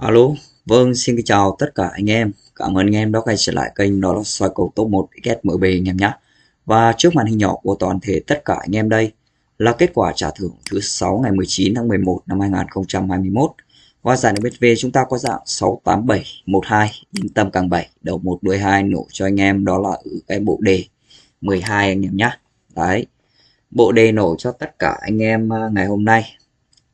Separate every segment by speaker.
Speaker 1: Alo, vâng xin kính chào tất cả anh em. Cảm ơn anh em đã quay trở lại kênh đó là soi cầu top 1 XMB anh em nhé. Và trước màn hình nhỏ của toàn thể tất cả anh em đây là kết quả trả thưởng thứ 6 ngày 19 tháng 11 năm 2021. Và giải đấu BV chúng ta có dạng 68712 yên tâm càng 7 đầu 1 đuôi 2 nổ cho anh em đó là ở cái bộ đề 12 anh em nhé. Đấy. Bộ đề nổ cho tất cả anh em à, ngày hôm nay.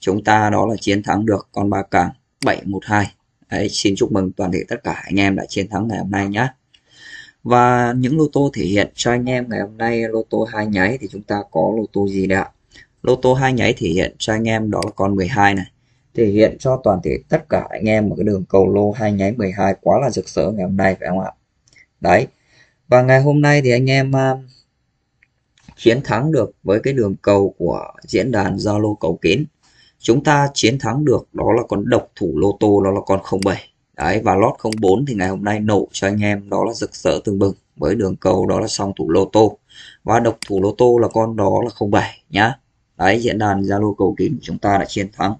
Speaker 1: Chúng ta đó là chiến thắng được con ba càng 712. Đấy, xin chúc mừng toàn thể tất cả anh em đã chiến thắng ngày hôm nay nhé. Và những lô tô thể hiện cho anh em ngày hôm nay lô tô hai nháy thì chúng ta có lô tô gì đây ạ? Lô tô hai nháy thể hiện cho anh em đó là con 12 này. Thể hiện cho toàn thể tất cả anh em một cái đường cầu lô hai nháy 12 quá là rực rỡ ngày hôm nay phải không ạ? Đấy. Và ngày hôm nay thì anh em uh, chiến thắng được với cái đường cầu của diễn đàn Zalo cầu kín chúng ta chiến thắng được, đó là con độc thủ lô tô, đó là con 07 đấy, và lót 04 thì ngày hôm nay nổ cho anh em, đó là rực rỡ tương bừng với đường cầu, đó là song thủ lô tô. Và độc thủ lô tô là con đó là 07 nhá. Đấy, diễn đàn Zalo cầu kín chúng ta đã chiến thắng.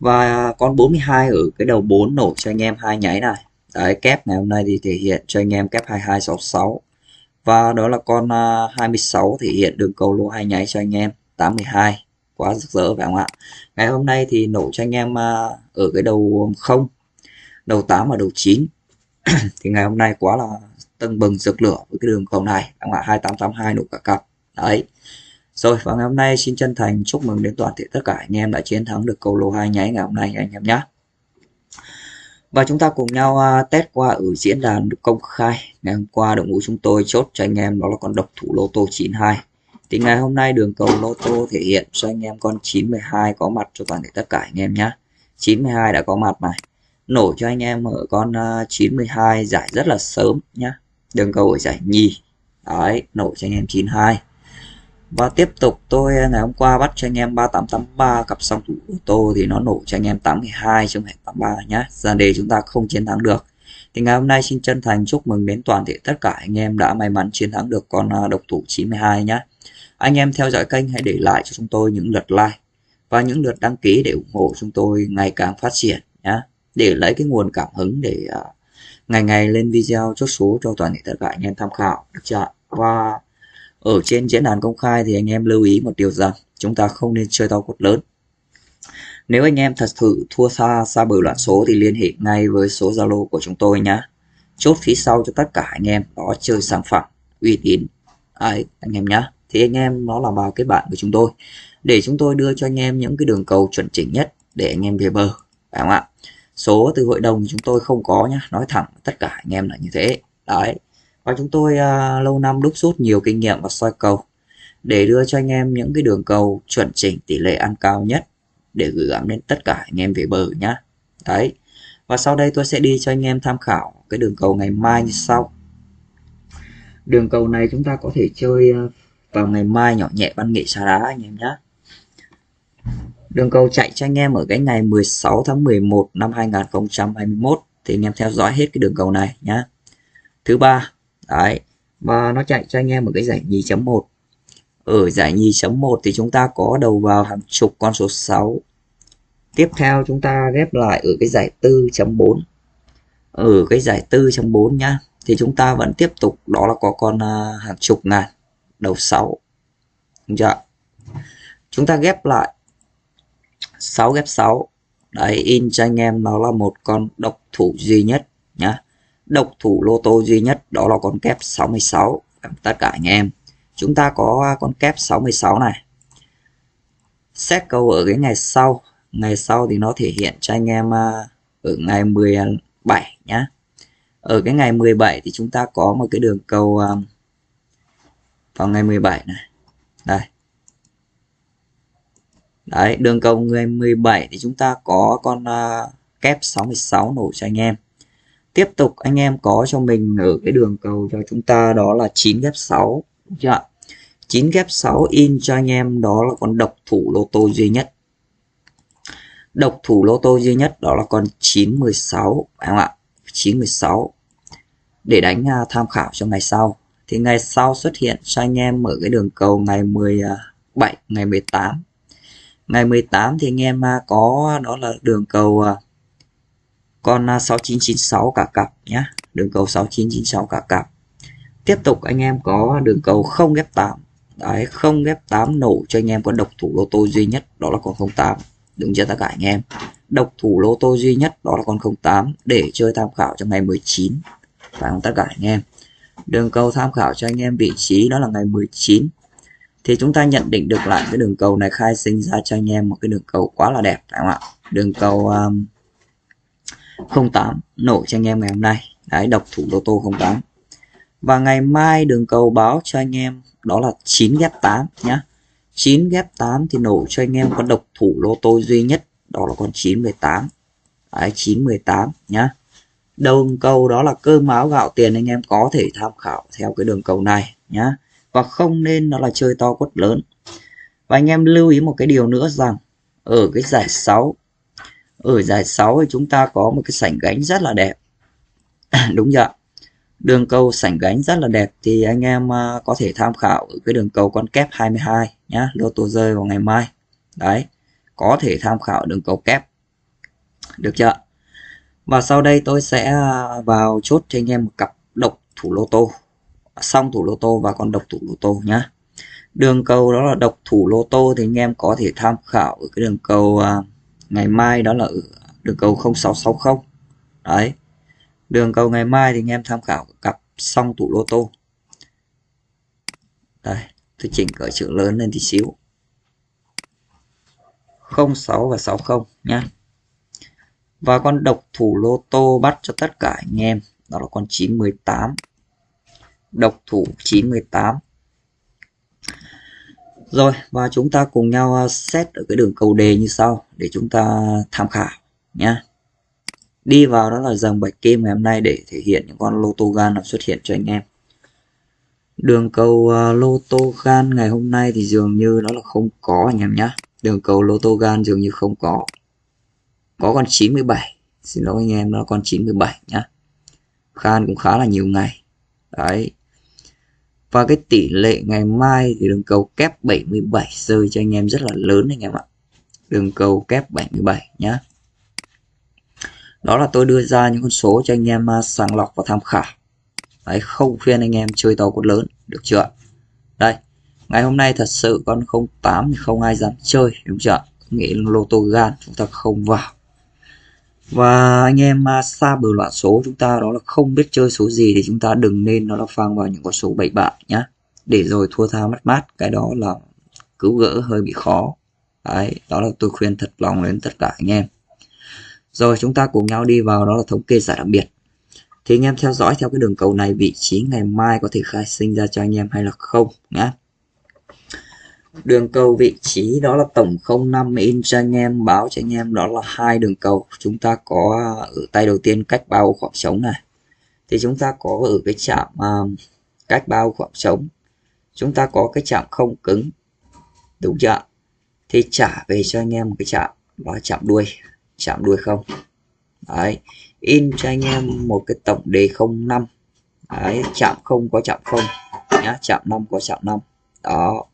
Speaker 1: Và con 42 ở cái đầu 4 nổ cho anh em hai nháy này. Đấy, kép ngày hôm nay thì thể hiện cho anh em kép 2266 và đó là con à, 26 thể hiện đường cầu lô hai nháy cho anh em 82 quá rực rỡ phải không ạ? Ngày hôm nay thì nổ cho anh em à, ở cái đầu không, đầu 8 và đầu 9 thì ngày hôm nay quá là tưng bừng rực lửa với cái đường cầu này các bạn 2882 nổ cả cặp. Đấy. Rồi, và ngày hôm nay xin chân thành chúc mừng đến toàn thể tất cả anh em đã chiến thắng được cầu lô hai nháy ngày hôm nay anh em nhé và chúng ta cùng nhau à, test qua ở diễn đàn công khai. Ngày hôm qua đội ngũ chúng tôi chốt cho anh em đó là con độc thủ lô tô 92 thì ngày hôm nay đường cầu lô tô thể hiện cho anh em con 92 có mặt cho toàn thể tất cả anh em nhé 92 đã có mặt này. Nổ cho anh em ở con à, 92 giải rất là sớm nhá. Đường cầu ở giải nhì. Đấy, nổ cho anh em 92 và tiếp tục tôi à, ngày hôm qua bắt cho anh em 3883 cặp song thủ ô tô thì nó nổ cho anh em 82 trong không 83 nhá. Ra đề chúng ta không chiến thắng được. Thì ngày hôm nay xin chân thành chúc mừng đến toàn thể tất cả anh em đã may mắn chiến thắng được con à, độc thủ 92 nhá anh em theo dõi kênh hãy để lại cho chúng tôi những lượt like và những lượt đăng ký để ủng hộ chúng tôi ngày càng phát triển nhé. Để lấy cái nguồn cảm hứng để uh, ngày ngày lên video chốt số cho toàn thể tất cả anh em tham khảo được chưa? Và ở trên diễn đàn công khai thì anh em lưu ý một điều rằng chúng ta không nên chơi to cốt lớn. Nếu anh em thật sự thua xa xa bờ loạn số thì liên hệ ngay với số Zalo của chúng tôi nhé. Chốt phía sau cho tất cả anh em đó chơi sản phẩm uy tín. Đấy, anh em nhé thì anh em nó là vào cái bạn của chúng tôi. Để chúng tôi đưa cho anh em những cái đường cầu chuẩn chỉnh nhất để anh em về bờ phải không ạ? Số từ hội đồng chúng tôi không có nhá nói thẳng tất cả anh em là như thế. Đấy và chúng tôi uh, lâu năm đúc rút nhiều kinh nghiệm và soi cầu để đưa cho anh em những cái đường cầu chuẩn chỉnh tỷ lệ ăn cao nhất để gửi gắm đến tất cả anh em về bờ nhá. Đấy và sau đây tôi sẽ đi cho anh em tham khảo cái đường cầu ngày mai như sau. Đường cầu này chúng ta có thể chơi uh, vào ngày mai nhỏ nhẹ văn nghệ xá đá anh em nhé đường cầu chạy cho anh em ở cái ngày 16 tháng 11 năm 2021 thì anh em theo dõi hết cái đường cầu này nhá. Thứ ba, đấy, và nó chạy cho anh em ở cái giải nhì chấm 1 ở giải nhì chấm 1 thì chúng ta có đầu vào hàng chục con số 6 tiếp theo chúng ta ghép lại ở cái giải 4.4 ở cái giải 4.4 nhá, thì chúng ta vẫn tiếp tục, đó là có con à, hàng chục ngàn đầu 6 Đúng chưa? chúng ta ghép lại. 6 ghép 6 đấy, in cho anh em nó là một con độc thủ duy nhất nhá. Độc thủ lô tô duy nhất, đó là con kép 66 tất cả anh em. Chúng ta có con kép 66 này. Xét câu ở cái ngày sau. Ngày sau thì nó thể hiện cho anh em à, ở ngày 17 nhá. Ở cái ngày 17 thì chúng ta có một cái đường cầu à, vào ngày 17 này. Đây. Đấy đường cầu ngày 17 thì chúng ta có con uh, kép 66 nổ cho anh em. Tiếp tục anh em có cho mình ở cái đường cầu cho chúng ta đó là 9 ghép 6 đúng chưa 9 ghép 6 in cho anh em đó là con độc thủ lô tô duy nhất. Độc thủ lô tô duy nhất đó là con 916 phải không ạ? 916 để đánh uh, tham khảo cho ngày sau thì ngày sau xuất hiện cho anh em ở cái đường cầu ngày 17 ngày 18 ngày 18 thì anh em à, có, đó là đường cầu à, con à, 6996 cả cặp nhé đường cầu 6996 cả cặp. Tiếp tục anh em có đường cầu không ghép 8 đấy, không ghép 8 nổ cho anh em có độc thủ lô tô duy nhất, đó là con 08 đúng chưa tất cả anh em. Độc thủ lô tô duy nhất, đó là con 08 để chơi tham khảo cho ngày 19 phải không? Tất cả anh em đường cầu tham khảo cho anh em vị trí đó là ngày 19 thì chúng ta nhận định được lại cái đường cầu này khai sinh ra cho anh em một cái đường cầu quá là đẹp phải không ạ? Đường cầu um, 08 nổ cho anh em ngày hôm nay. Đấy độc thủ lô tô 08 và ngày mai đường cầu báo cho anh em đó là 9 ghép 8 nhá. 9 ghép 8 thì nổ cho anh em con độc thủ lô tô duy nhất đó là con 918 đấy 918 nhá đường cầu đó là cơm áo gạo tiền anh em có thể tham khảo theo cái đường cầu này nhá. Và không nên nó là chơi to quất lớn. Và anh em lưu ý một cái điều nữa rằng, ở cái giải 6 ở giải 6 thì chúng ta có một cái sảnh gánh rất là đẹp. Đúng ạ? Đường cầu sảnh gánh rất là đẹp thì anh em à, có thể tham khảo ở cái đường cầu con kép 22 nhá lô tô rơi vào ngày mai. Đấy, có thể tham khảo đường cầu kép. Được chưa và sau đây tôi sẽ à, vào chốt cho anh em một cặp độc thủ lô tô. Xong thủ lô tô và con độc thủ lô tô nhá. Đường cầu đó là độc thủ lô tô thì anh em có thể tham khảo ở cái đường cầu à, ngày mai đó là đường cầu 0660 đấy. Đường cầu ngày mai thì anh em tham khảo cặp xong thủ lô tô. Đây, tôi chỉnh cỡ chữ lớn lên tí xíu. 06 và 60 nhá và con độc thủ lô tô bắt cho tất cả anh em. Đó là con 918 độc thủ 918 rồi và chúng ta cùng nhau à, set ở cái đường cầu đề như sau để chúng ta tham khảo nhé đi vào đó là dòng bạch kim ngày hôm nay để thể hiện những con lô tô gan nào xuất hiện cho anh em. Đường cầu uh, lô tô gan ngày hôm nay thì dường như nó là không có anh em nhé đường cầu lô tô gan dường như không có có con 97 xin lỗi anh em, nó con 97 nhá. Khan cũng khá là nhiều ngày. Đấy. Và cái tỷ lệ ngày mai thì đường cầu kép 77 rơi cho anh em rất là lớn anh em ạ. Đường cầu kép 77 nhá. Đó là tôi đưa ra những con số cho anh em à, sàng lọc và tham khảo. Đấy, không khuyên anh em chơi to cốt lớn, được chưa đây, ngày hôm nay thật sự con 08 thì không ai dám chơi, đúng chưa nghĩ lô tô gan, chúng ta không vào và anh em à, xa bờ loạn số chúng ta đó là không biết chơi số gì thì chúng ta đừng nên nó là phang vào những con số bậy bạ nhá. Để rồi thua tha mất mát, cái đó là cứu gỡ hơi bị khó. Đấy, đó là tôi khuyên thật lòng đến tất cả anh em. Rồi chúng ta cùng nhau đi vào, đó là thống kê giải đặc biệt. Thì anh em theo dõi theo cái đường cầu này, vị trí ngày mai có thể khai sinh ra cho anh em hay là không nhá đường cầu vị trí đó là tổng 05 in cho anh em báo cho anh em đó là hai đường cầu. Chúng ta có ở tay đầu tiên cách bao khoảng trống này. Thì chúng ta có ở cái chạm uh, cách bao khoảng trống. Chúng ta có cái chạm không cứng. Đúng chưa thì trả về cho anh em một cái chạm đó chạm đuôi. Chạm đuôi không? Đấy. In cho anh em một cái tổng đề 05 đấy chạm không có chạm không nhá chạm 5 có chạm 5 đó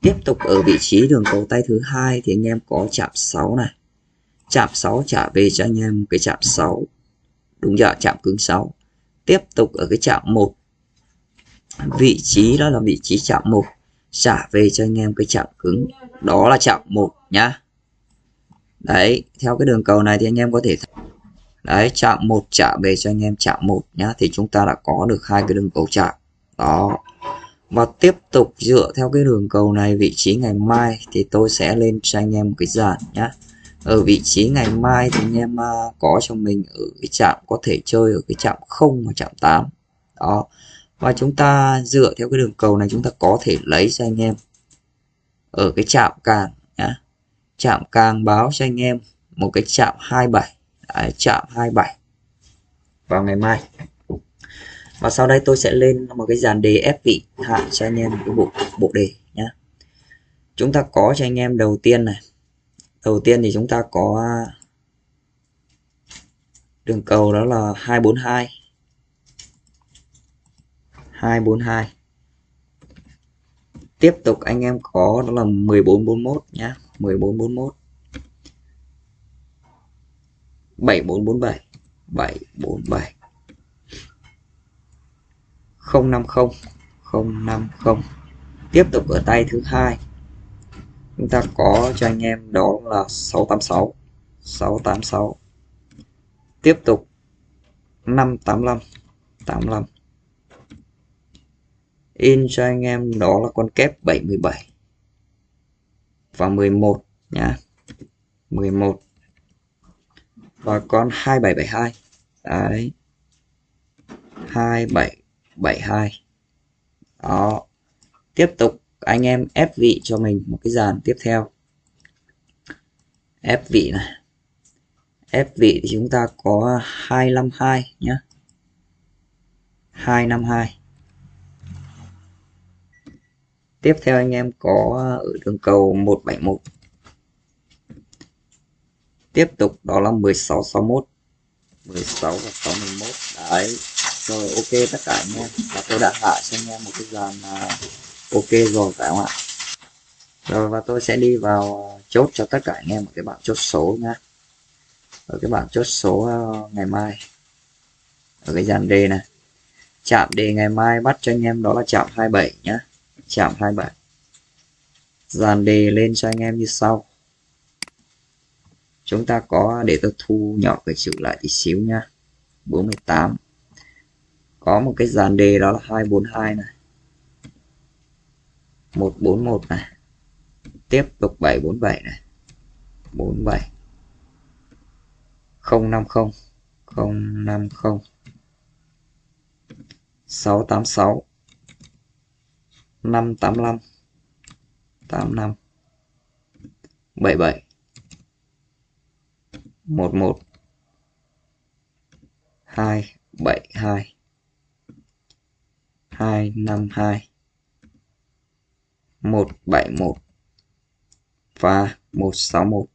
Speaker 1: tiếp tục ở vị trí đường cầu tay thứ hai thì anh em có chạm 6 này. Chạm 6 trả về cho anh em cái chạm 6 đúng chưa chạm cứng 6 tiếp tục ở cái chạm 1 vị trí đó là vị trí chạm 1 trả về cho anh em cái chạm cứng. Đó là chạm 1 nhá. Đấy, theo cái đường cầu này thì anh em có thể đấy, chạm 1 trả về cho anh em chạm 1 nhá. Thì chúng ta đã có được hai cái đường cầu chạm. Đó và tiếp tục dựa theo cái đường cầu này vị trí ngày mai thì tôi sẽ lên cho anh em một cái dàn nhá. Ở vị trí ngày mai thì anh em à, có cho mình ở cái chạm có thể chơi ở cái chạm 0 và chạm 8 đó. Và chúng ta dựa theo cái đường cầu này chúng ta có thể lấy cho anh em ở cái chạm càng nhá. Chạm càng báo cho anh em một cái chạm 27 Đấy, chạm 27 vào ngày mai và sau đây tôi sẽ lên một cái dàn đề ép vị hạ cho anh em cái bộ bộ đề nhé chúng ta có cho anh em đầu tiên này. Đầu tiên thì chúng ta có à, đường cầu đó là 242 242 tiếp tục anh em có đó là 1441 nhá. 1441 7447 747 050 050 tiếp tục ở tay thứ hai. Chúng ta có cho anh em đó là 686 686 tiếp tục 585 85 in cho anh em đó là con kép 77 và 11 nhá. 11 và con 2772 đấy. 27 72 đó. Tiếp tục, anh em ép vị cho mình một cái dàn tiếp theo. Ép vị này. Ép vị thì chúng ta có 252 nhé 252 tiếp theo anh em có ở đường cầu 171 tiếp tục, đó là 16 61 16 và 61 đấy rồi, ok tất cả anh em. Và tôi đã hạ cho anh em một cái dàn à, ok rồi phải không ạ? Rồi, và tôi sẽ đi vào à, chốt cho tất cả anh em một cái bảng chốt số nhá. Ở cái bảng chốt số à, ngày mai. Ở cái dàn đề này. Chạm đề ngày mai bắt cho anh em đó là chạm 27 nhá. Chạm 27 dàn đề lên cho anh em như sau. Chúng ta có, để tôi thu nhỏ cái chữ lại tí xíu nhá. 48 có một cái dàn đề đó là 242 này. 141 này. Tiếp tục 747 này. 47 050 050 686 585 85 77 11 272 252 171 và 161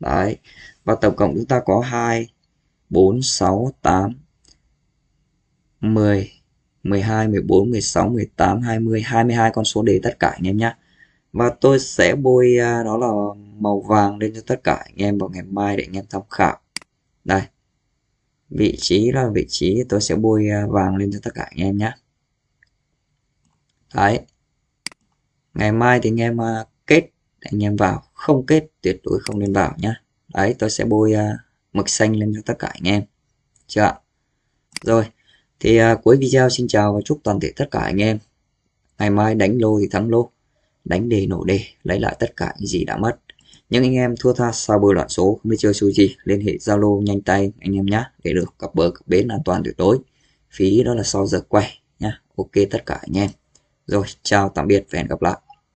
Speaker 1: đấy. Và tổng cộng chúng ta có 2 4 6 8 10 12 14 16 18 20 22 con số đề tất cả anh em nhé và tôi sẽ bôi à, đó là màu vàng lên cho tất cả anh em vào ngày mai để anh em tham khảo. Đây. Vị trí là vị trí tôi sẽ bôi à, vàng lên cho tất cả anh em nhé đấy. Ngày mai thì anh em à, kết anh em vào. Không kết tuyệt đối không nên vào nhá. Đấy tôi sẽ bôi à, mực xanh lên cho tất cả anh em. Chưa ạ? Rồi thì à, cuối video xin chào và chúc toàn thể tất cả anh em. Ngày mai đánh lô thì thắng lô. Đánh đề nổ đề lấy lại tất cả những gì đã mất. Những anh em thua tha sau bờ loạn số không biết chơi xui gì liên hệ zalo nhanh tay anh em nhé để được cặp bờ cặp bến an toàn tuyệt đối. Phí đó là sau giờ quay nhá. Ok tất cả anh em rồi chào tạm biệt và hẹn gặp lại.